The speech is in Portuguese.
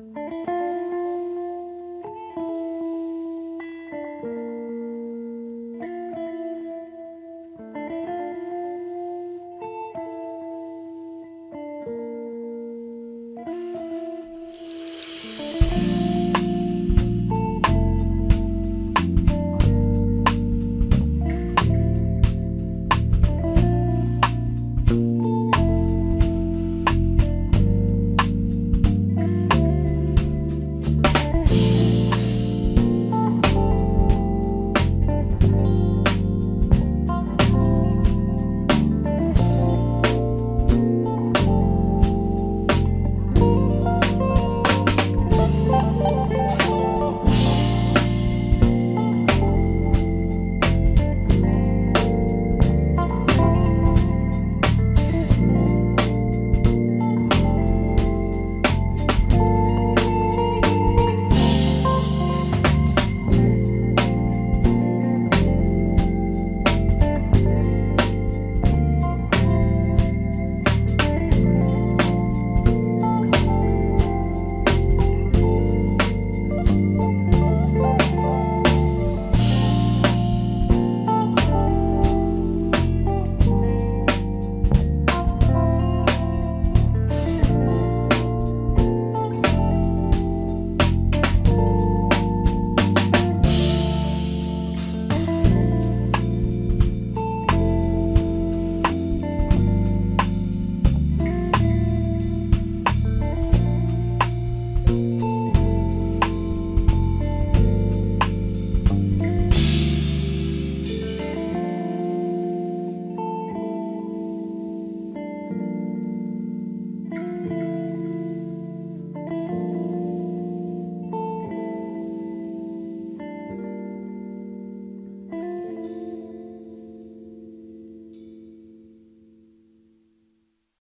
Música